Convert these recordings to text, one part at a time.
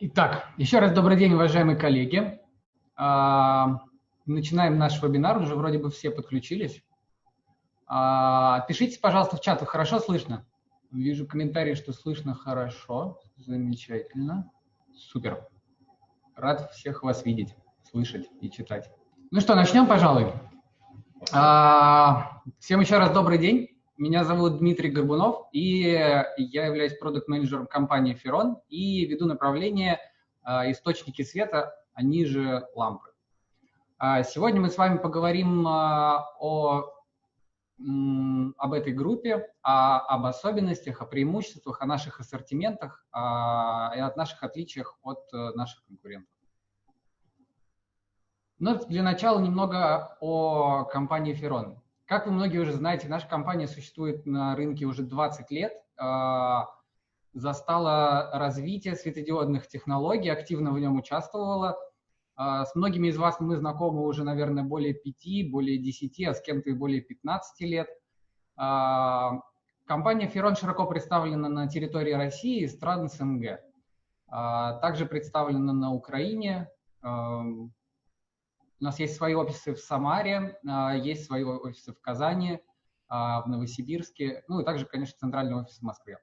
Итак, еще раз добрый день, уважаемые коллеги. А, начинаем наш вебинар, уже вроде бы все подключились. А, пишите, пожалуйста, в чат, хорошо слышно? Вижу комментарии, что слышно хорошо, замечательно, супер. Рад всех вас видеть, слышать и читать. Ну что, начнем, пожалуй. А, всем еще раз добрый день. Меня зовут Дмитрий Горбунов, и я являюсь продукт-менеджером компании Ferron и веду направление а, «Источники света», они же лампы. А, сегодня мы с вами поговорим а, о, об этой группе, о, об особенностях, о преимуществах, о наших ассортиментах и о наших отличиях от э, наших конкурентов. Но для начала немного о компании Ferron. Как вы многие уже знаете, наша компания существует на рынке уже 20 лет, а, застала развитие светодиодных технологий, активно в нем участвовала. А, с многими из вас мы знакомы уже, наверное, более 5, более 10, а с кем-то и более 15 лет. А, компания Ferron широко представлена на территории России и стран СНГ. Также представлена на Украине, у нас есть свои офисы в Самаре, а, есть свои офисы в Казани, а, в Новосибирске, ну и также, конечно, центральный офис в Москве.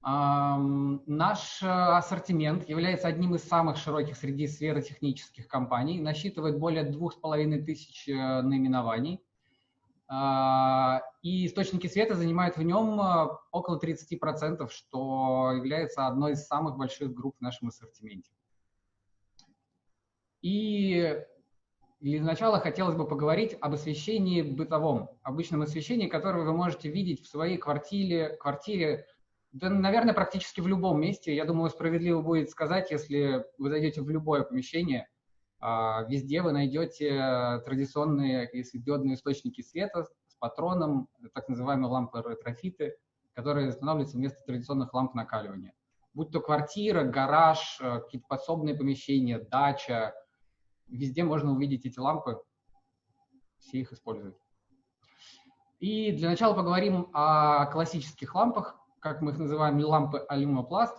Наш а, ассортимент является одним из самых широких среди сферотехнических компаний, насчитывает более двух с половиной тысяч э, наименований. И источники света занимают в нем около 30%, что является одной из самых больших групп в нашем ассортименте. И для начала хотелось бы поговорить об освещении бытовом, обычном освещении, которое вы можете видеть в своей квартире, квартире да, наверное, практически в любом месте. Я думаю, справедливо будет сказать, если вы зайдете в любое помещение, а, везде вы найдете традиционные светодиодные источники света с патроном, так называемые лампы ретрофиты, которые устанавливаются вместо традиционных ламп накаливания. Будь то квартира, гараж, э, какие-то подсобные помещения, дача, Везде можно увидеть эти лампы, все их используют. И для начала поговорим о классических лампах, как мы их называем, лампы алюмопласт.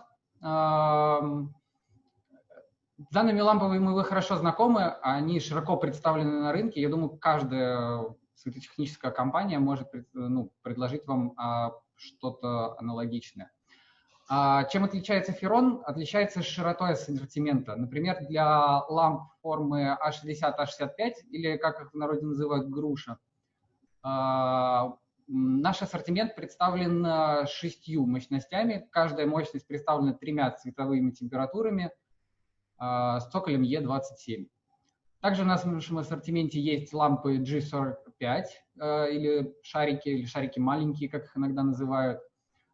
Данными лампами вы хорошо знакомы, они широко представлены на рынке. Я думаю, каждая светотехническая компания может ну, предложить вам а, что-то аналогичное. А чем отличается феррон? Отличается широтой ассортимента. Например, для ламп формы А60, А65, или как их в народе называют, груша, а, наш ассортимент представлен шестью мощностями. Каждая мощность представлена тремя цветовыми температурами а, с цоколем Е27. Также у нас в нашем ассортименте есть лампы G45, или шарики, или шарики маленькие, как их иногда называют,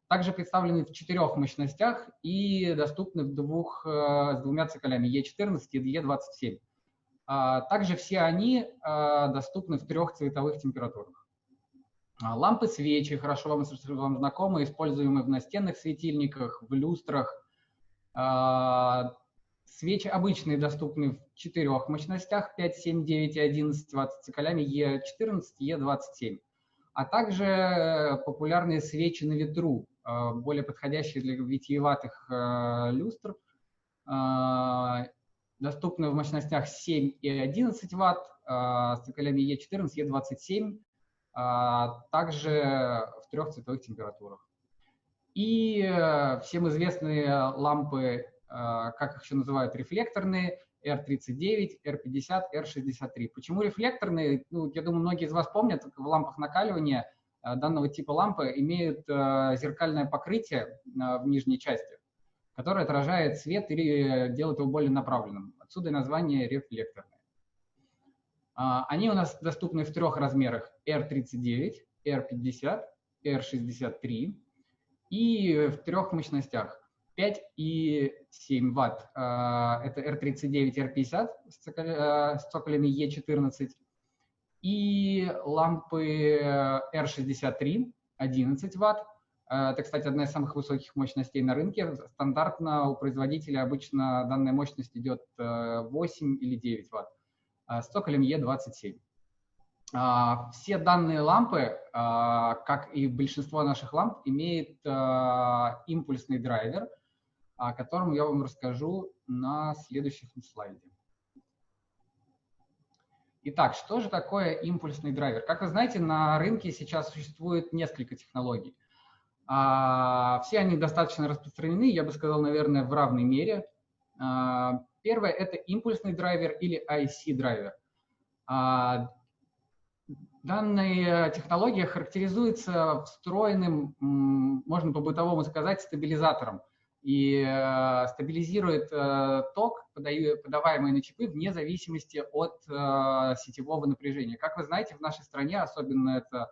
также представлены в четырех мощностях и доступны в двух, э, с двумя циклями E14 и E27. А, также все они э, доступны в трех цветовых температурах. А, лампы свечи, хорошо вам, вам знакомы, используемые в настенных светильниках, в люстрах. А, свечи обычные доступны в четырех мощностях 5, 7, 9 и 11 Вт с циклями E14 и E27. А также популярные свечи на ветру, Э, более подходящие для витиеватых э, люстр, э, доступны в мощностях 7 и 11 Вт, с циклями E14, E27, также в трех цветовых температурах. И всем известные лампы, как их еще называют, рефлекторные, R39, R50, R63. Почему рефлекторные? Ну, я думаю, многие из вас помнят, в лампах накаливания Э, данного типа лампы имеют э, зеркальное покрытие э, в нижней части, которое отражает свет или делает его более направленным. Отсюда и название рефлекторные. А, они у нас доступны в трех размерах R39, R50, R63 и в трех мощностях 5 и 7 Вт. Это R39, R50 с цоколями E14 и лампы R63 11 Вт. Это, кстати, одна из самых высоких мощностей на рынке. Стандартно у производителя обычно данная мощность идет 8 или 9 Вт с цоколем E27. Все данные лампы, как и большинство наших ламп, имеют импульсный драйвер, о котором я вам расскажу на следующем слайде. Итак, что же такое импульсный драйвер? Как вы знаете, на рынке сейчас существует несколько технологий. А, все они достаточно распространены, я бы сказал, наверное, в равной мере. А, первое – это импульсный драйвер или IC-драйвер. А, данная технология характеризуется встроенным, можно по-бытовому сказать, стабилизатором и э, стабилизирует э, ток, подаваемый на чипы, вне зависимости от э, сетевого напряжения. Как вы знаете, в нашей стране, особенно это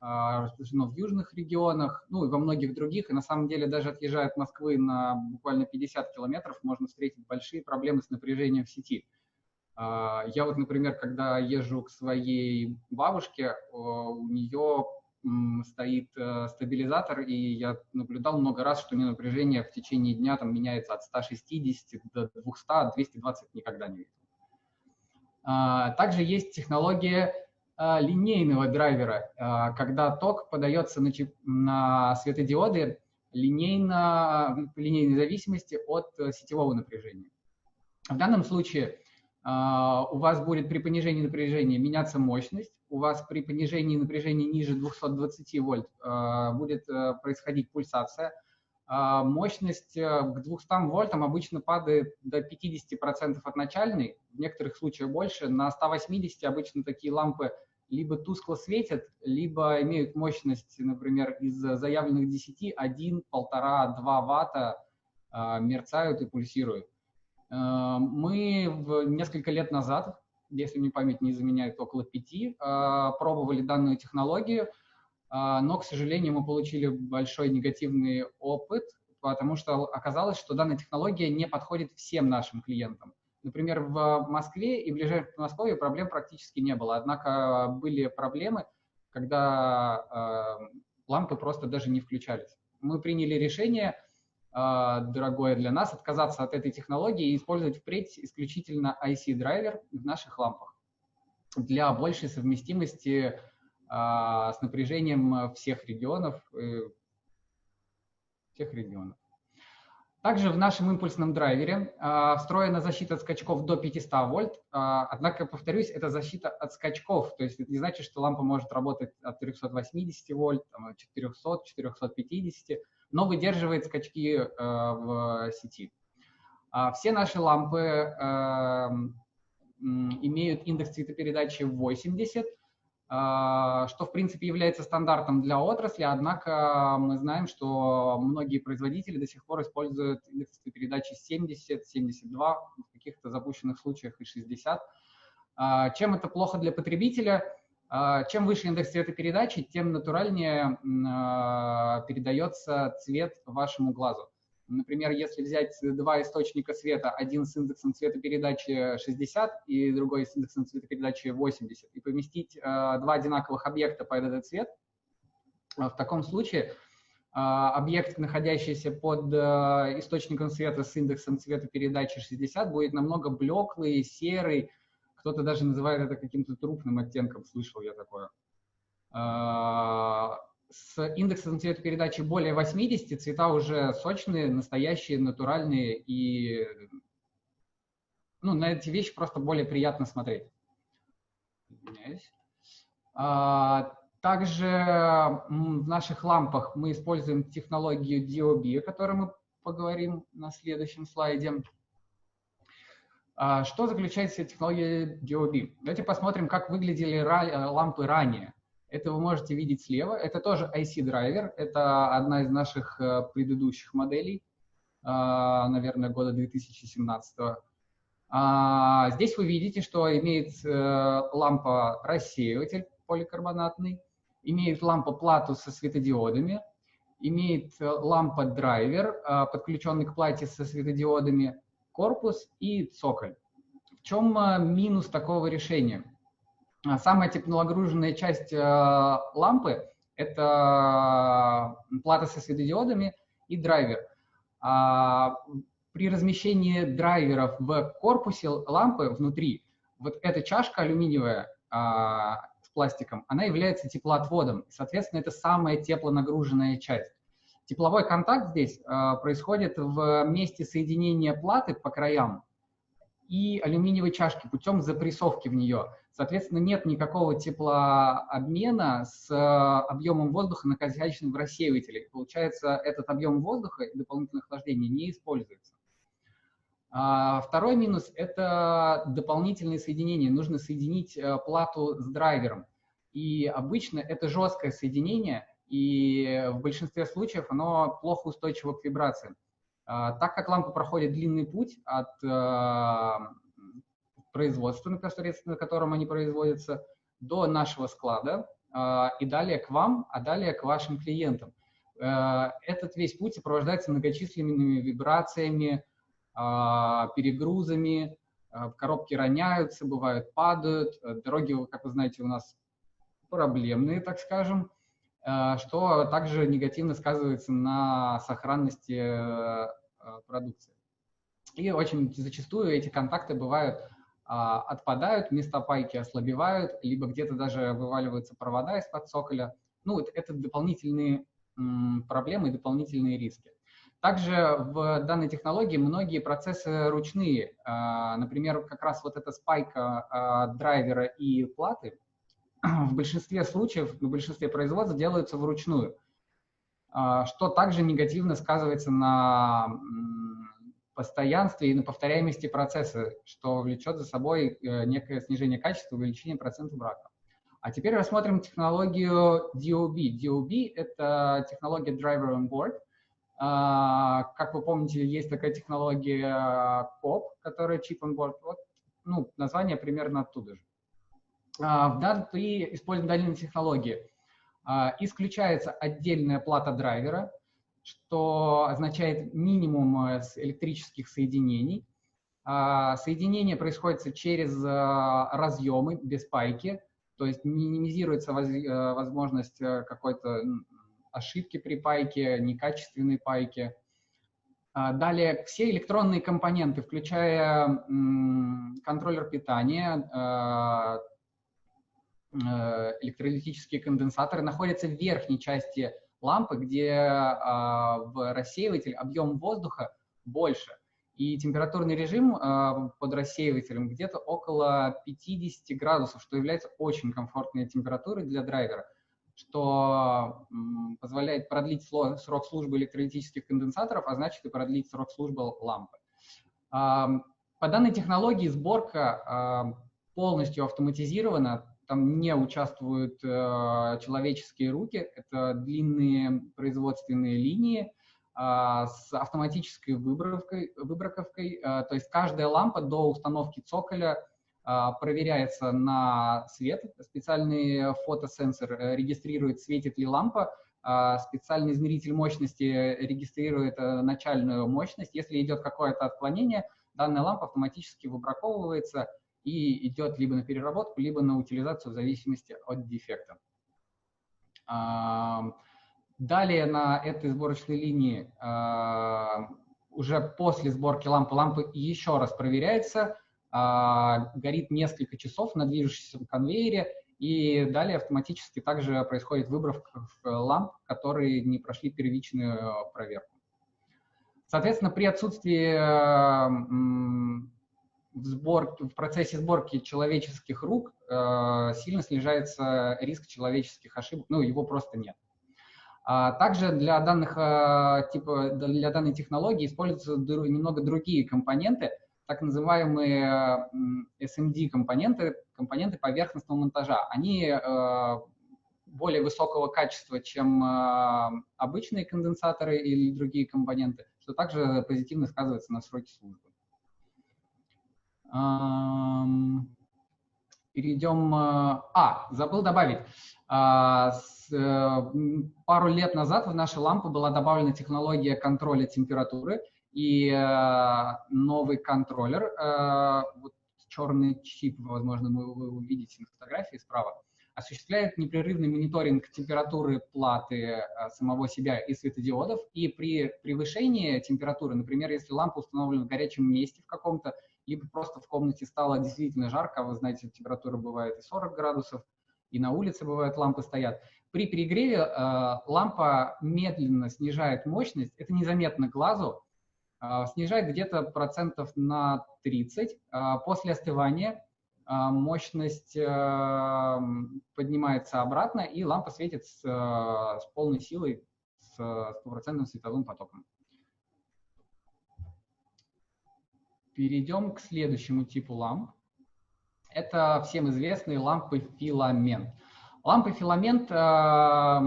распространено в южных регионах, ну и во многих других, и на самом деле даже отъезжая от Москвы на буквально 50 километров, можно встретить большие проблемы с напряжением в сети. Я вот, например, когда езжу к своей бабушке, у нее стоит э, стабилизатор, и я наблюдал много раз, что у нее напряжение в течение дня там меняется от 160 до 200, 220 никогда не видел. А, также есть технология а, линейного драйвера, а, когда ток подается на, на светодиоды линейно, линейной зависимости от э, сетевого напряжения. В данном случае у вас будет при понижении напряжения меняться мощность, у вас при понижении напряжения ниже 220 вольт э, будет э, происходить пульсация. А мощность э, к 200 вольтам обычно падает до 50% от начальной, в некоторых случаях больше. На 180 обычно такие лампы либо тускло светят, либо имеют мощность, например, из заявленных 10, 1, 1,5, 2 ватта мерцают и пульсируют. Мы несколько лет назад если мне память не заменяет, около пяти, а, пробовали данную технологию, а, но, к сожалению, мы получили большой негативный опыт, потому что оказалось, что данная технология не подходит всем нашим клиентам. Например, в Москве и ближайшем Подмосковье проблем практически не было, однако были проблемы, когда а, лампы просто даже не включались. Мы приняли решение – а, дорогое для нас, отказаться от этой технологии и использовать впредь исключительно IC-драйвер в наших лампах. Для большей совместимости а, с напряжением всех регионов, э, всех регионов. Также в нашем импульсном драйвере э, встроена защита от скачков до 500 вольт, э, однако, повторюсь, это защита от скачков, то есть это не значит, что лампа может работать от 380 вольт, там, 400, 450, но выдерживает скачки э, в сети. А все наши лампы э, имеют индекс цветопередачи 80, а, что, в принципе, является стандартом для отрасли, однако мы знаем, что многие производители до сих пор используют индекс цветопередачи 70, 72, в каких-то запущенных случаях и 60. А, чем это плохо для потребителя? А, чем выше индекс цветопередачи, тем натуральнее а, передается цвет вашему глазу. Например, если взять два источника света, один с индексом цветопередачи 60 и другой с индексом цветопередачи 80, и поместить а, два одинаковых объекта под этот цвет, в таком случае объект, находящийся под источником света с индексом цветопередачи 60, будет намного блеклый, серый, кто-то даже называет это каким-то трупным оттенком, слышал я такое. А, с индексом цветопередачи более 80 цвета уже сочные, настоящие, натуральные, и ну, на эти вещи просто более приятно смотреть. А, также в наших лампах мы используем технологию DOB, о которой мы поговорим на следующем слайде. А что заключается в технологии DOB? Давайте посмотрим, как выглядели э, лампы ранее. Это вы можете видеть слева. Это тоже IC-драйвер. Это одна из наших э, предыдущих моделей, а, наверное, года 2017. А, здесь вы видите, что имеет э, лампа-рассеиватель поликарбонатный, имеет лампа-плату со светодиодами, имеет лампа-драйвер, подключенный к плате со светодиодами, корпус и цоколь. В чем э, минус такого решения? А, самая теплонагруженная часть э, лампы – это плата со светодиодами и драйвер. А, при размещении драйверов в корпусе лампы внутри, вот эта чашка алюминиевая а, с пластиком, она является теплоотводом. Соответственно, это самая теплонагруженная часть. Тепловой контакт здесь э, происходит в месте соединения платы по краям и алюминиевой чашки путем запрессовки в нее. Соответственно, нет никакого теплообмена с э, объемом воздуха, находящимся в рассеивателе. Получается, этот объем воздуха и дополнительное охлаждение не используется. А второй минус – это дополнительные соединения. Нужно соединить э, плату с драйвером. И обычно это жесткое соединение, и в большинстве случаев оно плохо устойчиво к вибрациям. А, так как лампа проходит длинный путь от э, производства, непосредственно на котором они производятся, до нашего склада э, и далее к вам, а далее к вашим клиентам. Э, этот весь путь сопровождается многочисленными вибрациями, перегрузами, коробки роняются, бывают падают, дороги, как вы знаете, у нас проблемные, так скажем. Э, что также негативно сказывается на сохранности э, продукции. И очень зачастую эти контакты бывают а, отпадают, места пайки ослабевают, либо где-то даже вываливаются провода из-под цоколя. Ну, это, дополнительные проблемы дополнительные риски. Также в данной технологии многие процессы ручные. А, например, как раз вот эта спайка а, драйвера и платы, в большинстве случаев, в большинстве производств делаются вручную, а, что также негативно сказывается на постоянстве и на повторяемости процесса, что влечет за собой э, некое снижение качества, увеличение процента брака. А теперь рассмотрим технологию DOB. DOB — это технология Driver on Board. А, как вы помните, есть такая технология COP, которая Chip on Board. Вот, ну, название примерно оттуда же. А, при использовании дальней технологии а, исключается отдельная плата драйвера, что означает минимум э, электрических соединений. А, соединение происходит через разъемы без пайки, то есть минимизируется э, возможность э, какой-то ошибки при пайке, некачественной пайке. Далее все электронные компоненты, включая контроллер питания, Э, электролитические конденсаторы находятся в верхней части лампы, где а, в рассеиватель объем воздуха больше. И температурный режим а, под рассеивателем где-то около 50 градусов, что является очень комфортной температурой для драйвера, что позволяет продлить срок службы электролитических конденсаторов, а значит и продлить срок службы лампы. По данной технологии сборка полностью автоматизирована, там не участвуют э, человеческие руки, это длинные производственные линии э, с автоматической выборкой, выборковкой, э, то есть каждая лампа до установки цоколя э, проверяется на свет, специальный фотосенсор э, регистрирует, светит ли лампа, э, специальный измеритель мощности регистрирует э, начальную мощность, если идет какое-то отклонение, данная лампа автоматически выбраковывается, и идет либо на переработку, либо на утилизацию в зависимости от дефекта. Далее на этой сборочной линии уже после сборки лампы, лампа еще раз проверяется, горит несколько часов на движущемся конвейере, и далее автоматически также происходит выборка ламп, которые не прошли первичную проверку. Соответственно, при отсутствии в, сборке, в процессе сборки человеческих рук э, сильно снижается риск человеческих ошибок, ну, его просто нет. А также для, данных, э, типа, для данной технологии используются немного другие компоненты, так называемые SMD-компоненты, компоненты поверхностного монтажа. Они э, более высокого качества, чем э, обычные конденсаторы или другие компоненты, что также позитивно сказывается на сроке службы. Перейдем... Э, а, забыл добавить. А, э, пару лет назад в наши лампы была добавлена технология контроля температуры, и э, новый контроллер, вот черный чип, возможно, вы увидите на фотографии справа, осуществляет непрерывный мониторинг температуры платы самого себя и светодиодов, и при превышении температуры, например, если лампа установлена в горячем месте в каком-то, либо просто в комнате стало действительно жарко, а вы знаете, температура бывает и 40 градусов, и на улице бывают лампы стоят. При перегреве э, лампа медленно снижает мощность, это незаметно глазу, э, снижает где-то процентов на 30. Э, после остывания э, мощность э, поднимается обратно, и лампа светит с, э, с полной силой, с стопроцентным световым потоком. Перейдем к следующему типу ламп. Это всем известные лампы филамент. Лампы филамент э,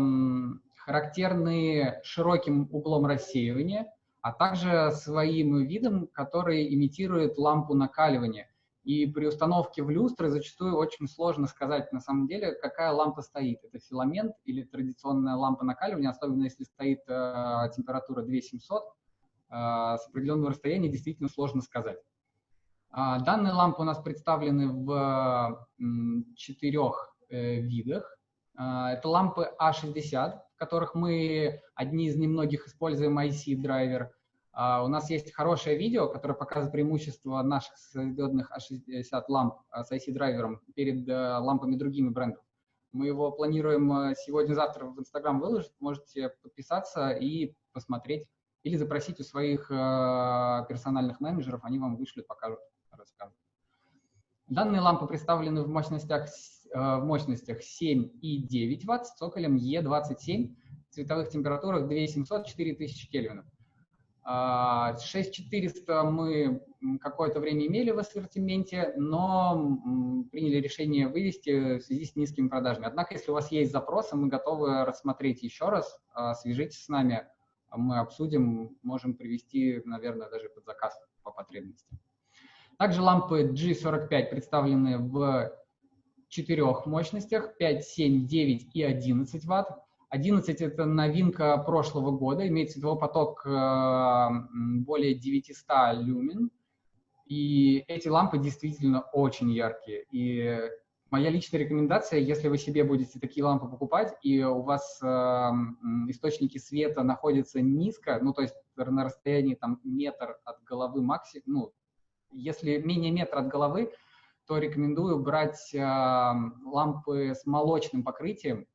характерны широким углом рассеивания, а также своим видом, который имитирует лампу накаливания. И при установке в люстры зачастую очень сложно сказать на самом деле, какая лампа стоит. Это филамент или традиционная лампа накаливания, особенно если стоит э, температура 2700, э, с определенного расстояния действительно сложно сказать. Э, данные лампы у нас представлены в э, четырех Э, видах. А, это лампы А60, в которых мы одни из немногих используем IC-драйвер. А, у нас есть хорошее видео, которое показывает преимущество наших светодиодных А60 ламп а, с IC-драйвером перед э, лампами другими брендов. Мы его планируем э, сегодня-завтра в Инстаграм выложить. Можете подписаться и посмотреть или запросить у своих персональных менеджеров, они вам вышлют, покажут, расскажут. Данные лампы представлены в мощностях Э, в мощностях 7 и 9 Вт с цоколем Е27, в цветовых температурах 2700-4000 Кельвинов. 6400 мы какое-то время имели в ассортименте, но приняли решение вывести в связи с низкими продажами. Однако, если у вас есть запросы, мы готовы рассмотреть еще раз, а, свяжитесь с нами, мы обсудим, можем привести, наверное, даже под заказ по потребности. Также лампы G45 представлены в четырех мощностях 5, 7, 9 и 11 ватт. 11 – это новинка прошлого года, имеет световой поток э, более 900 люмен. И эти лампы действительно очень яркие. И моя личная рекомендация, если вы себе будете такие лампы покупать, и у вас э, источники света находятся низко, ну, то есть на расстоянии там метр от головы максимум, ну, если менее метра от головы, то рекомендую брать э, лампы с молочным покрытием,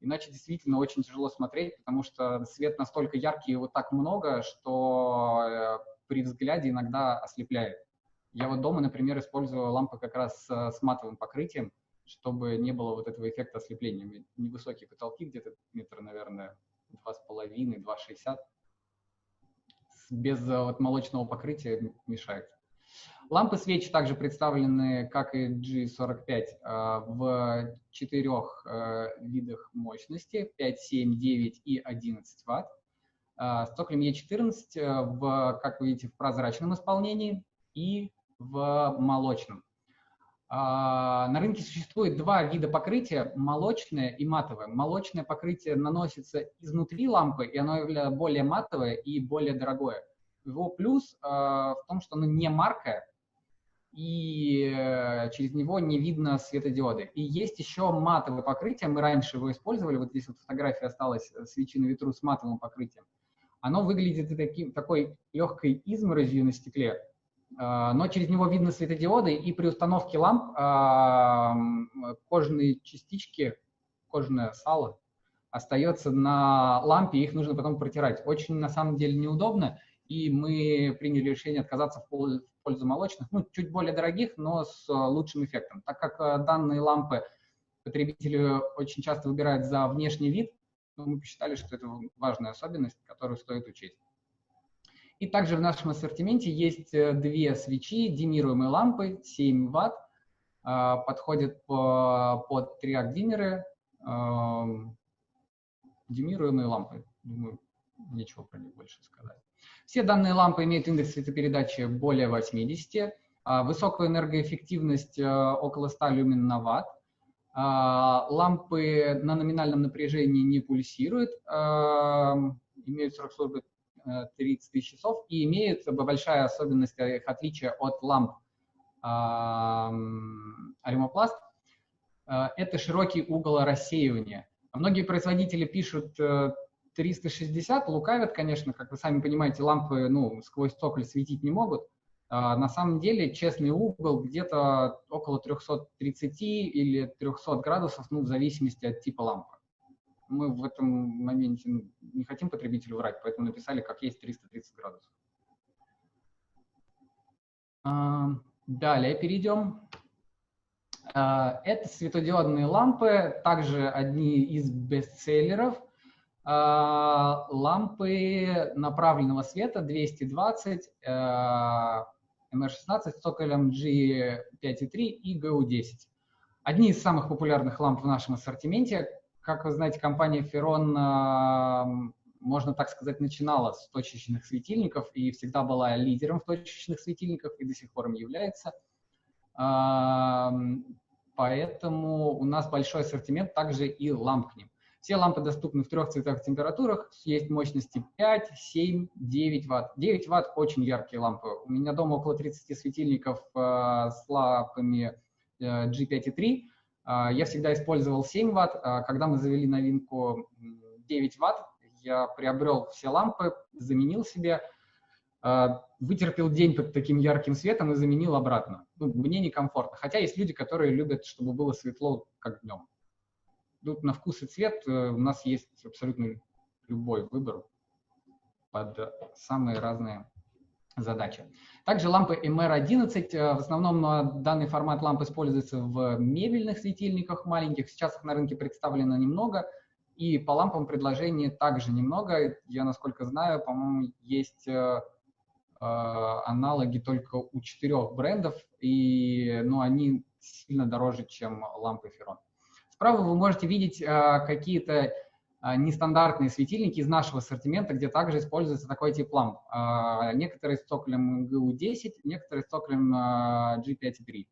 иначе действительно очень тяжело смотреть, потому что свет настолько яркий и вот так много, что э, при взгляде иногда ослепляет. Я вот дома, например, использую лампы как раз с, с матовым покрытием, чтобы не было вот этого эффекта ослепления. Невысокие потолки, где-то метр, наверное, два с половиной, два шестьдесят. Без вот, молочного покрытия мешает. Лампы свечи также представлены, как и G45, а, в четырех а, видах мощности 5, 7, 9 и 11 Вт. А, с токлем E14, в, как вы видите, в прозрачном исполнении и в молочном. На рынке существует два вида покрытия, молочное и матовое. Молочное покрытие наносится изнутри лампы, и оно более матовое и более дорогое. Его плюс в том, что оно не маркое, и э, через него не видно светодиоды. И есть еще матовое покрытие, мы раньше его использовали, вот здесь вот фотография осталась свечи на ветру с матовым покрытием. Оно выглядит таким, такой легкой изморозью на стекле, но через него видно светодиоды, и при установке ламп кожаные частички, кожаное сало остается на лампе, их нужно потом протирать. Очень, на самом деле, неудобно, и мы приняли решение отказаться в пользу молочных, ну, чуть более дорогих, но с э, лучшим эффектом. Так как данные лампы потребители очень часто выбирают за внешний вид, мы посчитали, что это важная особенность, которую стоит учесть. И также в нашем ассортименте есть э, две свечи, димируемые лампы, 7 Вт, подходят по, под триак-диммеры, демируемые лампы. Думаю, нечего про них больше сказать. Все данные лампы имеют индекс светопередачи более 80, а, высокую энергоэффективность э, около 100 люмен на ватт. А, лампы на номинальном напряжении не пульсируют, а, имеют срок службы 30 э, тысяч часов и имеют большая особенность, их отличие от ламп аримопласт – это широкий угол рассеивания. Многие производители пишут 360 лукавят, конечно, как вы сами понимаете, лампы ну, сквозь цоколь светить не могут, На самом деле честный угол где-то около 330 или 300 градусов, ну, в зависимости от типа лампы. Мы в этом моменте ну, не хотим потребителю врать, поэтому написали, как есть 330 градусов. Далее перейдем. Это светодиодные лампы, также одни из бестселлеров. Лампы направленного света 220, MR16 с цоколем G5.3 и GU10. Одни из самых популярных ламп в нашем ассортименте. Как вы знаете, компания Ferron, можно так сказать, начинала с точечных светильников и всегда была лидером в точечных светильниках и до сих пор им является. Поэтому у нас большой ассортимент также и ламп к ним. Все лампы доступны в трех цветах температурах, есть мощности 5, 7, 9 ватт. 9 ватт очень яркие лампы. У меня дома около 30 светильников э, с лампами э, G5 Э, я всегда использовал 7 ватт. Э, когда мы завели новинку 9 ватт, я приобрел все лампы, заменил себе, э, вытерпел день под таким ярким светом и заменил обратно. Ну, мне некомфортно. Хотя есть люди, которые любят, чтобы было светло, как днем тут на вкус и цвет э, у нас есть абсолютно любой выбор под самые разные задачи. Также лампы MR11, э, в основном данный формат ламп используется в мебельных светильниках маленьких, сейчас их на рынке представлено немного, и по лампам предложений также немного. Я, насколько знаю, по-моему, есть э, аналоги только у четырех брендов, и ну, они сильно дороже, чем лампы Ferron. Справа вы можете видеть а, какие-то нестандартные светильники из нашего ассортимента, где также используется такой тип ламп. А, некоторые с цоколем GU10, некоторые с цоколем G5.3.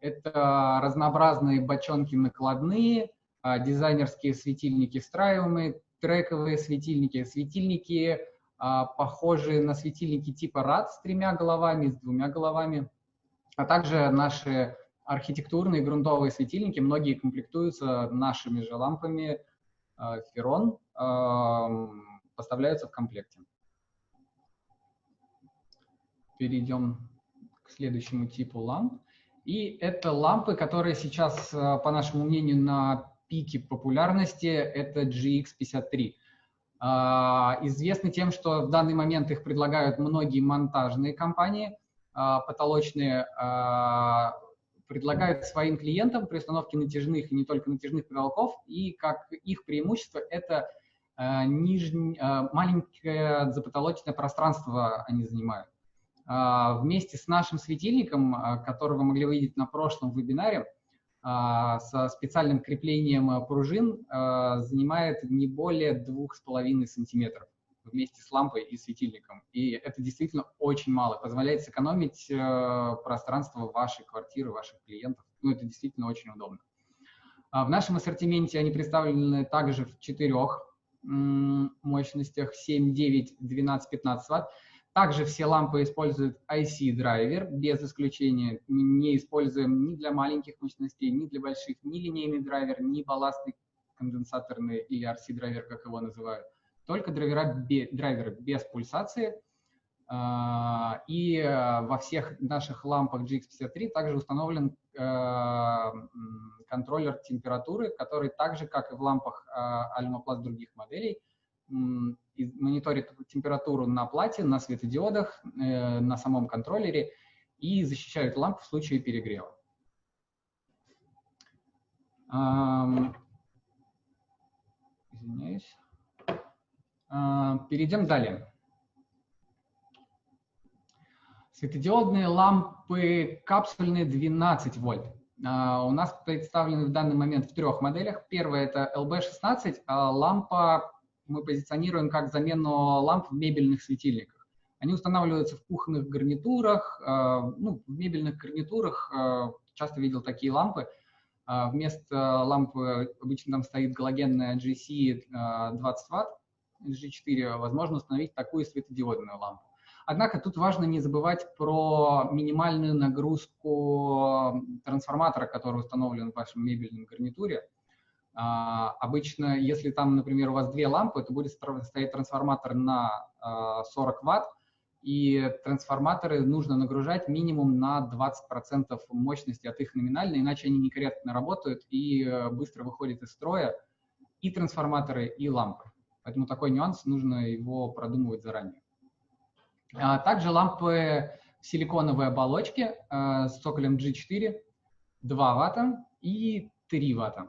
Это разнообразные бочонки накладные, дизайнерские светильники встраиваемые, трековые светильники, светильники, похожие на светильники типа RAD с тремя головами, с двумя головами, а также наши архитектурные грунтовые светильники, многие комплектуются нашими же лампами Ferron, э, поставляются в комплекте. Перейдем к следующему типу ламп. И это лампы, которые сейчас, э, по нашему мнению, на пике популярности, это GX53. Э, известны тем, что в данный момент их предлагают многие монтажные компании, потолочные предлагают своим клиентам при установке натяжных и не только натяжных потолков, и как их преимущество это э, нижний, э, маленькое запотолочное пространство они занимают. Э, вместе с нашим светильником, э, который вы могли увидеть на прошлом вебинаре, э, со специальным креплением пружин э, занимает не более 2,5 сантиметров вместе с лампой и светильником. И это действительно очень мало, позволяет сэкономить э, пространство вашей квартиры, ваших клиентов. Ну, это действительно очень удобно. А в нашем ассортименте они представлены также в четырех мощностях 7, 9, 12, 15 ватт. Также все лампы используют IC-драйвер, без исключения. Не используем ни для маленьких мощностей, ни для больших, ни линейный драйвер, ни балластный конденсаторный или RC-драйвер, как его называют только драйвера, драйверы без пульсации. А, и э, во всех наших лампах GX53 также установлен э, контроллер температуры, который также, как и в лампах Almaplast других моделей, мониторит температуру на плате, на светодиодах, э, на самом контроллере и защищает лампу в случае перегрева. Извиняюсь. А, перейдем далее. Светодиодные лампы капсульные 12 вольт. А, у нас представлены в данный момент в трех моделях. Первая это LB16. А лампа мы позиционируем как замену ламп в мебельных светильниках. Они устанавливаются в кухонных гарнитурах, ну, в мебельных гарнитурах. Часто видел такие лампы. Вместо лампы обычно там стоит галогенная GC 20 Вт G4 возможно установить такую светодиодную лампу. Однако тут важно не забывать про минимальную нагрузку трансформатора, который установлен в вашем мебельном гарнитуре. А, обычно, если там, например, у вас две лампы, то будет стоять трансформатор на 40 а, ватт, и трансформаторы нужно нагружать минимум на 20% мощности от их номинальной, иначе они некорректно работают и э, быстро выходят из строя и трансформаторы, и лампы. Поэтому такой нюанс, нужно его продумывать заранее. А также лампы в силиконовой оболочке э, с цоколем G4, 2 ватта и 3 ватта.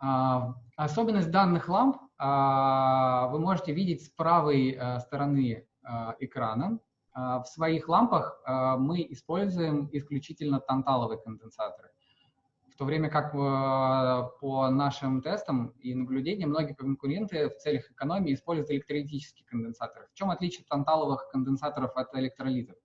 А, особенность данных ламп а, вы можете видеть с правой э, стороны а, экрана. В своих лампах мы используем исключительно танталовые конденсаторы. В то время как по нашим тестам и наблюдениям многие конкуренты в целях экономии используют электролитические конденсаторы. В чем отличие танталовых конденсаторов от электролитов?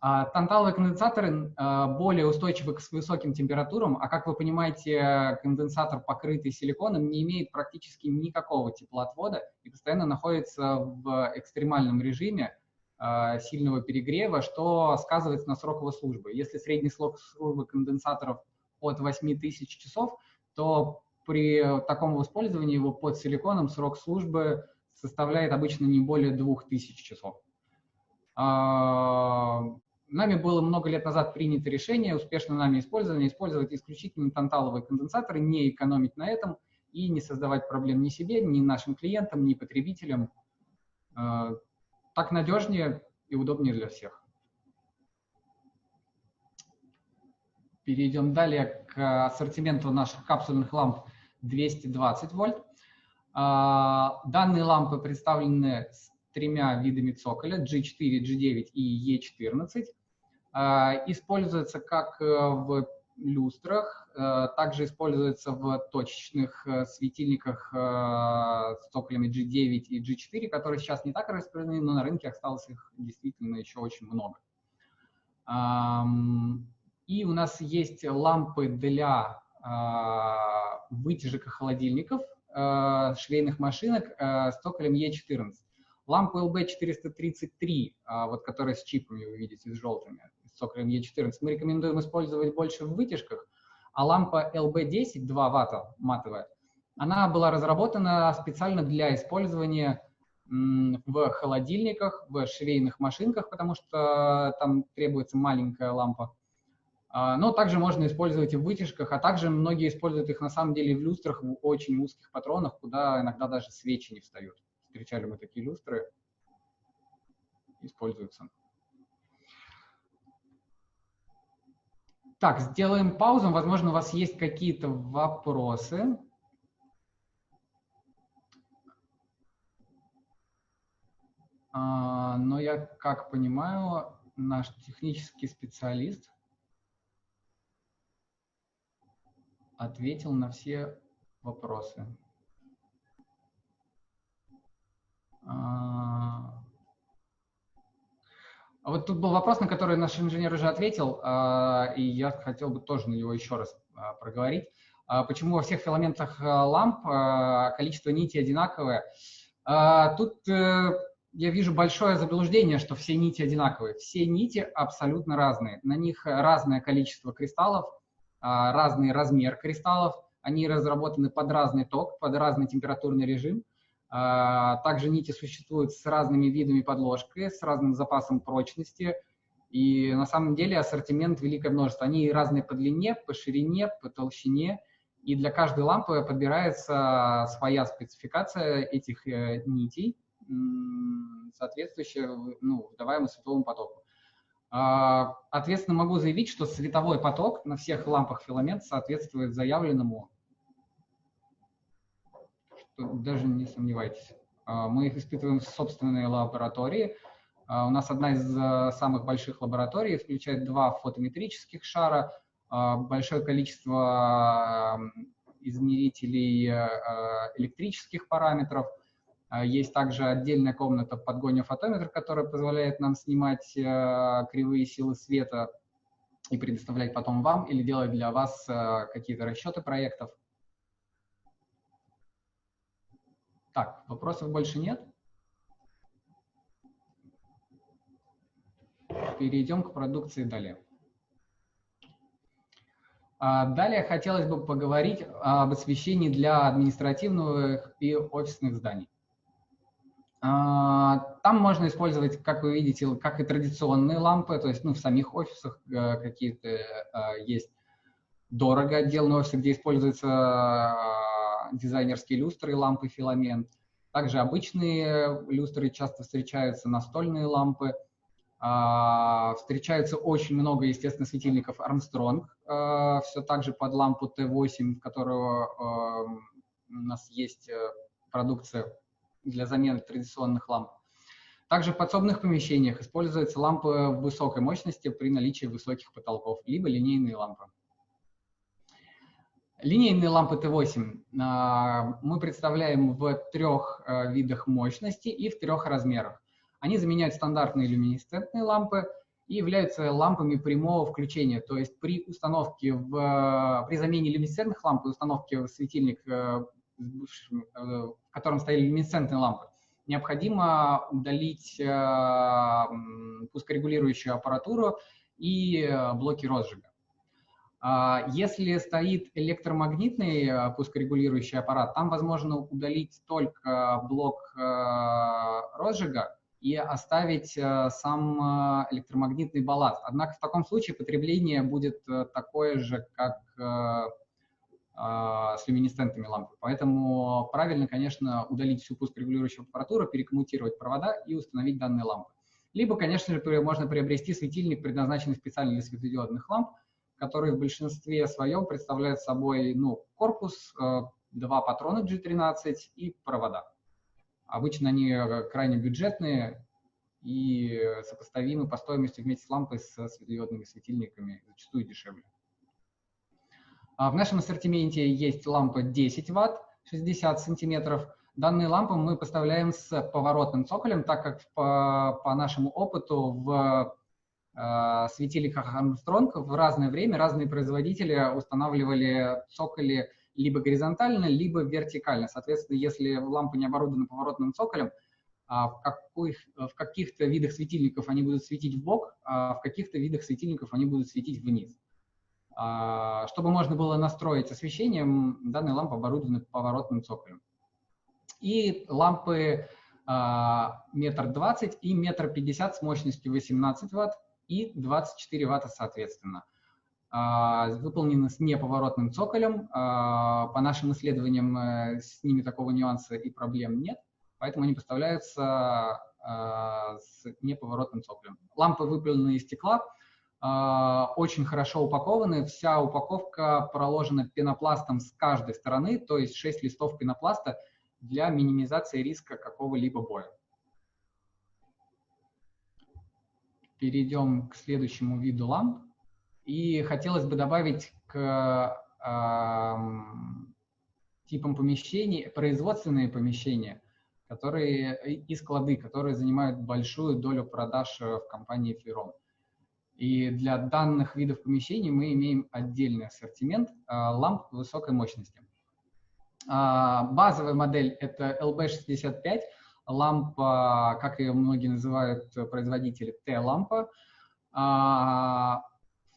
А, танталовые конденсаторы а, более устойчивы к высоким температурам, а как вы понимаете, конденсатор, покрытый силиконом, не имеет практически никакого теплоотвода и постоянно находится в экстремальном режиме а, сильного перегрева, что сказывается на срок службы. Если средний срок службы конденсаторов от 8000 часов, то при таком использовании его под силиконом срок службы составляет обычно не более 2000 часов. Нами было много лет назад принято решение, успешно нами использовано, использовать исключительно танталовые конденсаторы, не экономить на этом и не создавать проблем ни себе, ни нашим клиентам, ни потребителям. А, так надежнее и удобнее для всех. Перейдем далее к ассортименту наших капсульных ламп 220 вольт. А, данные лампы представлены с тремя видами цоколя G4, G9 и E14. А, используется как э, в люстрах, э, также используется в точечных э, светильниках с цоколями G9 и G4, которые сейчас не так распространены, но на рынке осталось их действительно еще очень много. И у нас есть лампы для а, вытяжек и холодильников, швейных машинок с цоколем E14. Лампу LB433, а, вот которая с чипами вы видите, с желтыми, с цоколем E14, мы рекомендуем использовать больше в вытяжках, а лампа LB10, 2 ватта матовая, она была разработана специально для использования в холодильниках, в швейных машинках, потому что там требуется маленькая лампа. А, но также можно использовать и в вытяжках, а также многие используют их на самом деле в люстрах в очень узких патронах, куда иногда даже свечи не встают встречали мы такие люстры, используются. Так, сделаем паузу. Возможно, у вас есть какие-то вопросы. А, но я, как понимаю, наш технический специалист ответил на все вопросы. А, а вот тут был вопрос, на который наш инженер уже ответил, а, и я хотел бы тоже на него еще раз проговорить. Почему во всех филаментах ламп количество нитей одинаковое? Тут э, я вижу большое заблуждение, что все нити одинаковые. Все нити абсолютно разные. На них разное количество кристаллов, разный размер кристаллов. Они разработаны под разный ток, под разный температурный режим. А, также нити существуют с разными видами подложки, с разным запасом прочности. И на самом деле ассортимент великое множество. Они разные по длине, по ширине, по толщине. И для каждой лампы подбирается своя спецификация этих э, нитей, соответствующая ну, выдаваемому световому потоку. А, ответственно могу заявить, что световой поток на всех лампах филамент соответствует заявленному даже не сомневайтесь. А, мы их испытываем в собственной лаборатории. А, у нас одна из э, самых больших лабораторий включает два фотометрических шара, большое количество измерителей э, электрических параметров. Есть также отдельная комната подгоня фотометра, которая позволяет нам снимать э, кривые силы света и предоставлять потом вам или делать для вас какие-то расчеты проектов. Так, вопросов больше нет? Перейдем к продукции далее. А, далее хотелось бы поговорить об освещении для административных и офисных зданий. Там можно использовать, как вы видите, как и традиционные лампы, то есть ну, в самих офисах какие-то есть дорого отделанные офисы, где используются дизайнерские люстры лампы филамент. Также обычные люстры часто встречаются, настольные лампы. Встречается очень много, естественно, светильников Armstrong, все так же под лампу Т8, в которого у нас есть э, продукция для замены традиционных ламп. Также в подсобных помещениях используются лампы высокой мощности при наличии высоких потолков, либо линейные лампы. Линейные лампы Т8 а, мы представляем в трех э, видах мощности и в трех размерах. Они заменяют стандартные люминесцентные лампы и являются лампами прямого включения. То есть при установке, в, при замене люминесцентных ламп и установке в светильник в котором стояли люминесцентные лампы, необходимо удалить э, пускорегулирующую аппаратуру и э, блоки розжига. А если стоит электромагнитный пускорегулирующий аппарат, там возможно удалить только блок розжига и оставить сам электромагнитный балласт. Однако в таком случае потребление будет такое же, как с люминесцентными лампами. Поэтому правильно, конечно, удалить всю пуск-регулирующую аппаратуру, перекоммутировать провода и установить данные лампы. Либо, конечно же, можно приобрести светильник, предназначенный специально для светодиодных ламп, который в большинстве своем представляет собой ну, корпус, э, два патрона G13 и провода. Обычно они э, крайне бюджетные и сопоставимы по стоимости вместе с лампой с светодиодными светильниками, зачастую дешевле. А в нашем ассортименте есть лампа 10 Вт, 60 сантиметров. Данные лампы мы поставляем с поворотным цоколем, так как по, по нашему опыту в э, светильниках Armstrong в разное время разные производители устанавливали цоколи либо горизонтально, либо вертикально. Соответственно, если лампа не оборудована поворотным цоколем, а в, каких, в каких-то видах светильников они будут светить в бок, а в каких-то видах светильников они будут светить вниз. А, чтобы можно было настроить освещение, данные лампы оборудованы поворотным цоколем. И лампы а, метр двадцать и метр пятьдесят с мощностью 18 ватт и 24 ватта соответственно. А, выполнены с неповоротным цоколем. По нашим исследованиям э, с ними такого нюанса и проблем нет, поэтому они поставляются с неповоротным цоколем. Лампы выполнены из стекла, очень хорошо упакованы. Вся упаковка проложена пенопластом с каждой стороны, то есть 6 листов пенопласта для минимизации риска какого-либо боя. Перейдем к следующему виду ламп. И хотелось бы добавить к э, типам помещений производственные помещения, которые и склады, которые занимают большую долю продаж в компании Флерон. И для данных видов помещений мы имеем отдельный ассортимент а, ламп высокой мощности. А, базовая модель – это LB65, лампа, как ее многие называют производители, T-лампа. А,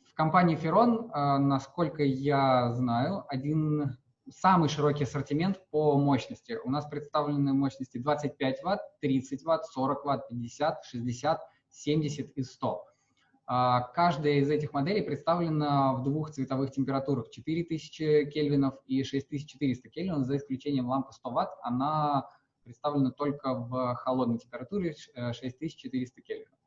в компании Ferron, насколько я знаю, один самый широкий ассортимент по мощности. У нас представлены мощности 25 Вт, 30 Вт, 40 Вт, 50, 60, 70 и 100. А, каждая из этих моделей представлена в двух цветовых температурах 4000 кельвинов и 6400 кельвинов, за исключением лампы 100 Вт, она представлена только в холодной температуре 6400 кельвинов.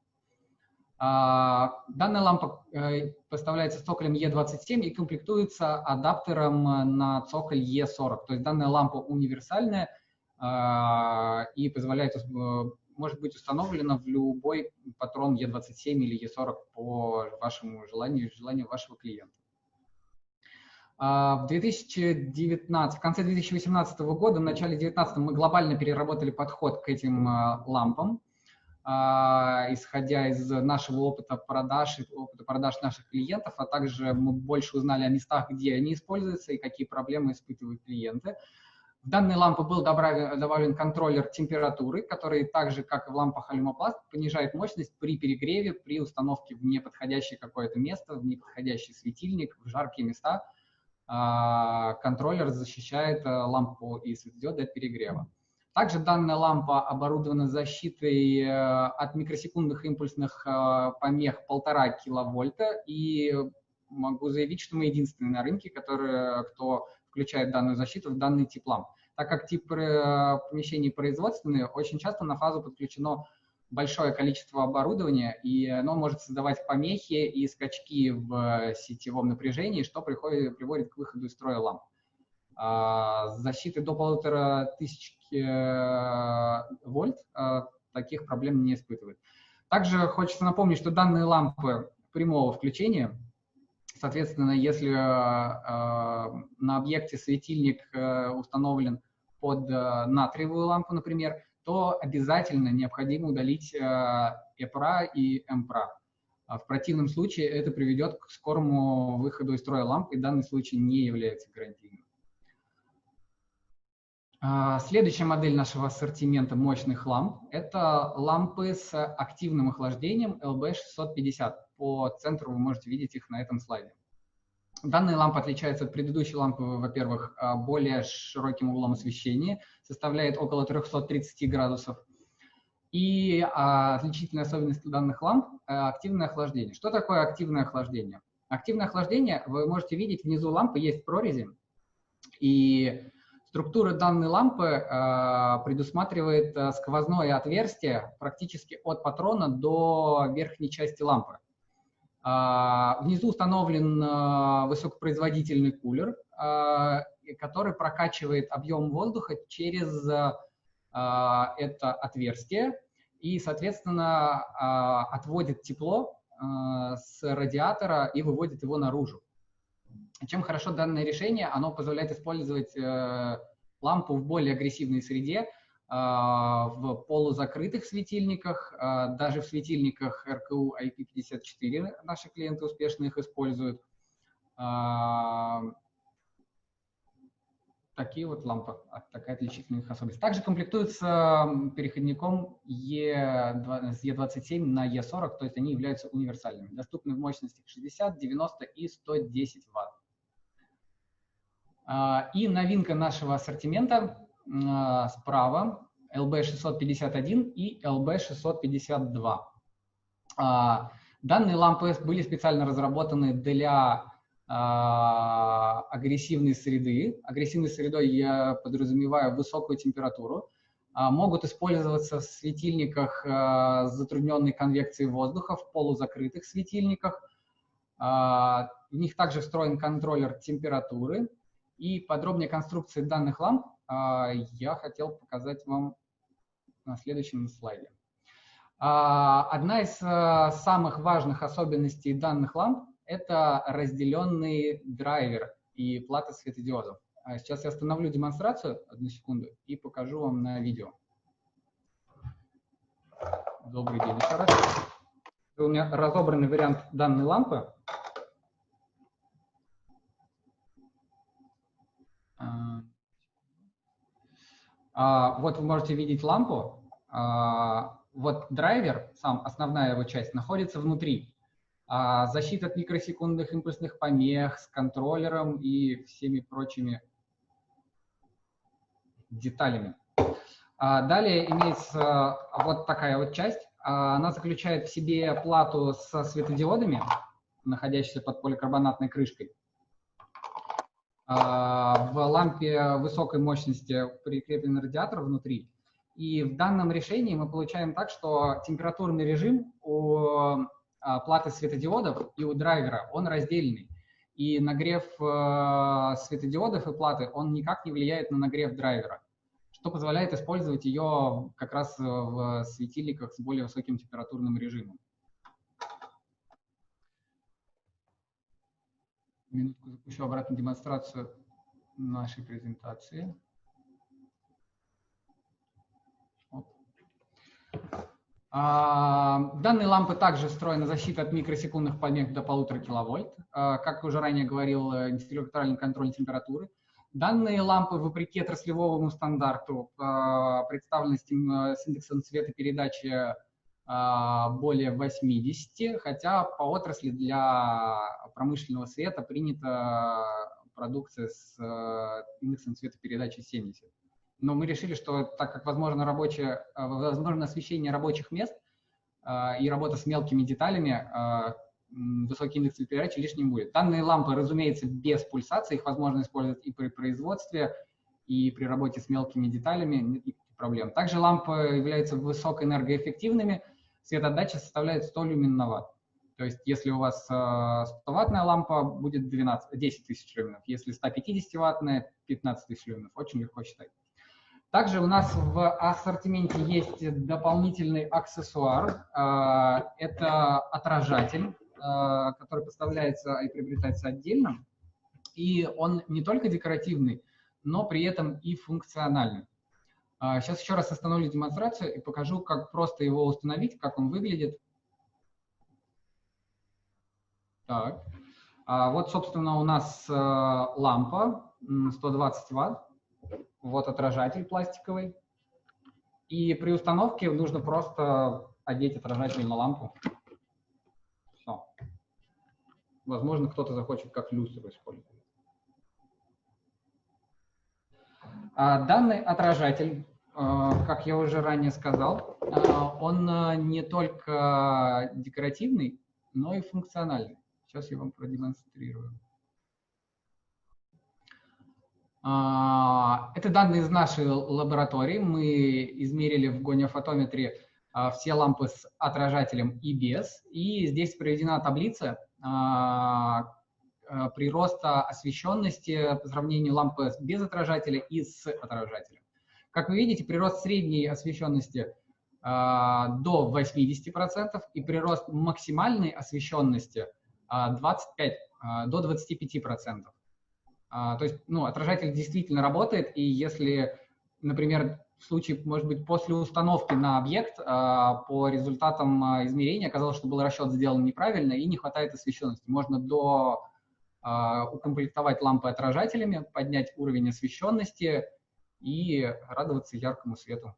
А, данная лампа э, поставляется с цоколем E27 и комплектуется адаптером на цоколь E40. То есть данная лампа универсальная а, и позволяет э, может быть установлена в любой патрон E27 или E40 по вашему желанию желанию вашего клиента. А, в 2019, в конце 2018 года, в начале 2019 мы глобально переработали подход к этим а, лампам, а, исходя из нашего опыта продаж, опыта продаж наших клиентов, а также мы больше узнали о местах, где они используются и какие проблемы испытывают клиенты. В данные лампы был добавлен контроллер температуры, который так же, как и в лампах алюмопласт, понижает мощность при перегреве, при установке в неподходящее какое-то место, в неподходящий светильник, в жаркие места. А, контроллер защищает э, лампу и светодиоды от перегрева. Также данная лампа оборудована защитой от микросекундных импульсных помех 1,5 киловольта, и могу заявить, что мы единственные на рынке, которые, кто включает данную защиту в данный тип ламп. Так как тип помещений производственные, очень часто на фазу подключено большое количество оборудования, и оно может создавать помехи и скачки в сетевом напряжении, что приходит, приводит к выходу из строя ламп. А, с защитой до полутора тысяч э, вольт таких проблем не испытывает. Также хочется напомнить, что данные лампы прямого включения, соответственно, если э, на объекте светильник э, установлен под натриевую лампу, например, то обязательно необходимо удалить EPRA и MPRA. В противном случае это приведет к скорому выходу из строя ламп, и данный случай не является гарантийным. А, следующая модель нашего ассортимента мощных ламп – это лампы с активным охлаждением LB650. По центру вы можете видеть их на этом слайде. Данные лампы отличаются от предыдущей лампы, во-первых, а, более широким углом освещения, составляет около 330 градусов. И а, отличительная особенность данных ламп – активное охлаждение. Что такое активное охлаждение? Активное охлаждение, вы можете видеть, внизу лампы есть прорези, и Структура данной лампы э, предусматривает э, сквозное отверстие практически от патрона до верхней части лампы. Э, внизу установлен э, высокопроизводительный кулер, э, который прокачивает объем воздуха через это отверстие и, соответственно, отводит тепло с радиатора и выводит его наружу. Чем хорошо данное решение? Оно позволяет использовать э, лампу в более агрессивной среде, в полузакрытых светильниках, э, даже в светильниках РКУ IP54 наши клиенты успешно их используют. Э, такие вот лампы, такая отличительная их особенность. Также комплектуются переходником E, с E27 на E40, то есть они являются универсальными, доступны в мощностях 60, 90 и 110 Вт. А, и новинка нашего ассортимента а, справа LB651 и LB652. А, данные лампы были специально разработаны для агрессивной среды. Агрессивной средой я подразумеваю высокую температуру. Могут использоваться в светильниках с затрудненной конвекцией воздуха, в полузакрытых светильниках. В них также встроен контроллер температуры, и подробнее конструкции данных ламп а, я хотел показать вам на следующем слайде. А, одна из а, самых важных особенностей данных ламп – это разделенный драйвер и плата светодиодов. Сейчас я остановлю демонстрацию, одну секунду, и покажу вам на видео. Добрый день еще раз. У меня разобранный вариант данной лампы. А, вот вы можете видеть лампу. А, вот драйвер, сам основная его часть, находится внутри. А, защита от микросекундных импульсных помех с контроллером и всеми прочими деталями. Далее имеется вот такая вот часть. Она заключает в себе плату со светодиодами, находящейся под поликарбонатной крышкой. А, в лампе высокой мощности прикреплен радиатор внутри. И в данном решении мы получаем так, что температурный режим у а, платы светодиодов и у драйвера, он раздельный. И нагрев э, светодиодов и платы, он никак не влияет на нагрев драйвера, что позволяет использовать ее как раз в светильниках с более высоким температурным режимом. Минутку запущу обратную демонстрацию нашей презентации. А, данные лампы также встроена защита от микросекундных помех до полутора киловольт. А, как уже ранее говорил, э, интеллектуальный контроль температуры. Данные лампы, вопреки отраслевому стандарту, а, представлены с индексом цветопередачи более 80, хотя по отрасли для промышленного света принята продукция с э, индексом цветопередачи 70. но мы решили, что так как возможно, рабочее, возможно освещение рабочих мест и работа с мелкими деталями, высокий индекс передачи лишним будет. Данные лампы, разумеется, без пульсации, их возможно использовать и при производстве, и при работе с мелкими деталями, проблем. Также лампы являются высокоэнергоэффективными, светоотдача составляет 100 люмен. То есть если у вас 100-ваттная лампа, будет 12, 10 тысяч люменов, если 150-ваттная, 15 тысяч люменов. Очень легко считать. Также у нас в ассортименте есть дополнительный аксессуар. Это отражатель Э, который поставляется и приобретается отдельно. И он не только декоративный, но при этом и функциональный. Сейчас а, еще раз остановлю демонстрацию и покажу, как просто его установить, как он выглядит. Так. А вот, собственно, у нас э, лампа 120 ватт. Вот отражатель пластиковый. И при установке нужно просто одеть отражатель на лампу. Возможно, кто-то захочет как люстру использовать. А данный отражатель, как я уже ранее сказал, а, он не только декоративный, но и функциональный. Сейчас я вам продемонстрирую. Это данные из нашей лаборатории. Мы измерили в гонеофотометре все лампы с отражателем и без. И здесь приведена таблица, а, а, прироста освещенности по сравнению лампы без отражателя и с отражателем. Как вы видите, прирост средней освещенности а, до 80% и прирост максимальной освещенности 25, до 25%. То есть ну, отражатель действительно работает, и если, например, в случае, может быть, после установки на объект а, по результатам а, измерения оказалось, что был расчет сделан неправильно и не хватает освещенности. Можно до а, укомплектовать лампы отражателями, поднять уровень освещенности и радоваться яркому свету.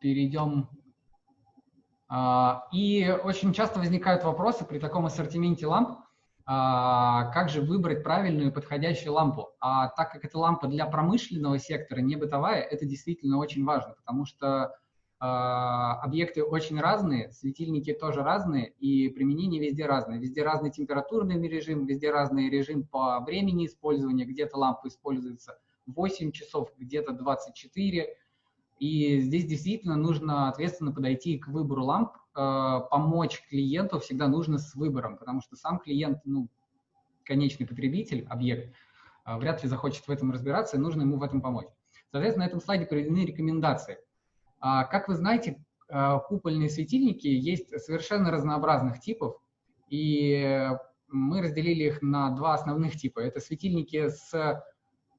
Перейдем. И очень часто возникают вопросы при таком ассортименте ламп, а, как же выбрать правильную и подходящую лампу. А так как это лампа для промышленного сектора, не бытовая, это действительно очень важно, потому что а, объекты очень разные, светильники тоже разные, и применение везде разное. Везде разный температурный режим, везде разный режим по времени использования. Где-то лампа используется 8 часов, где-то 24. И здесь действительно нужно ответственно подойти к выбору ламп, Э, помочь клиенту всегда нужно с выбором, потому что сам клиент, ну, конечный потребитель, объект, э, вряд ли захочет в этом разбираться, и нужно ему в этом помочь. Соответственно, на этом слайде приведены рекомендации. А, как вы знаете, э, купольные светильники есть совершенно разнообразных типов, и мы разделили их на два основных типа. Это светильники с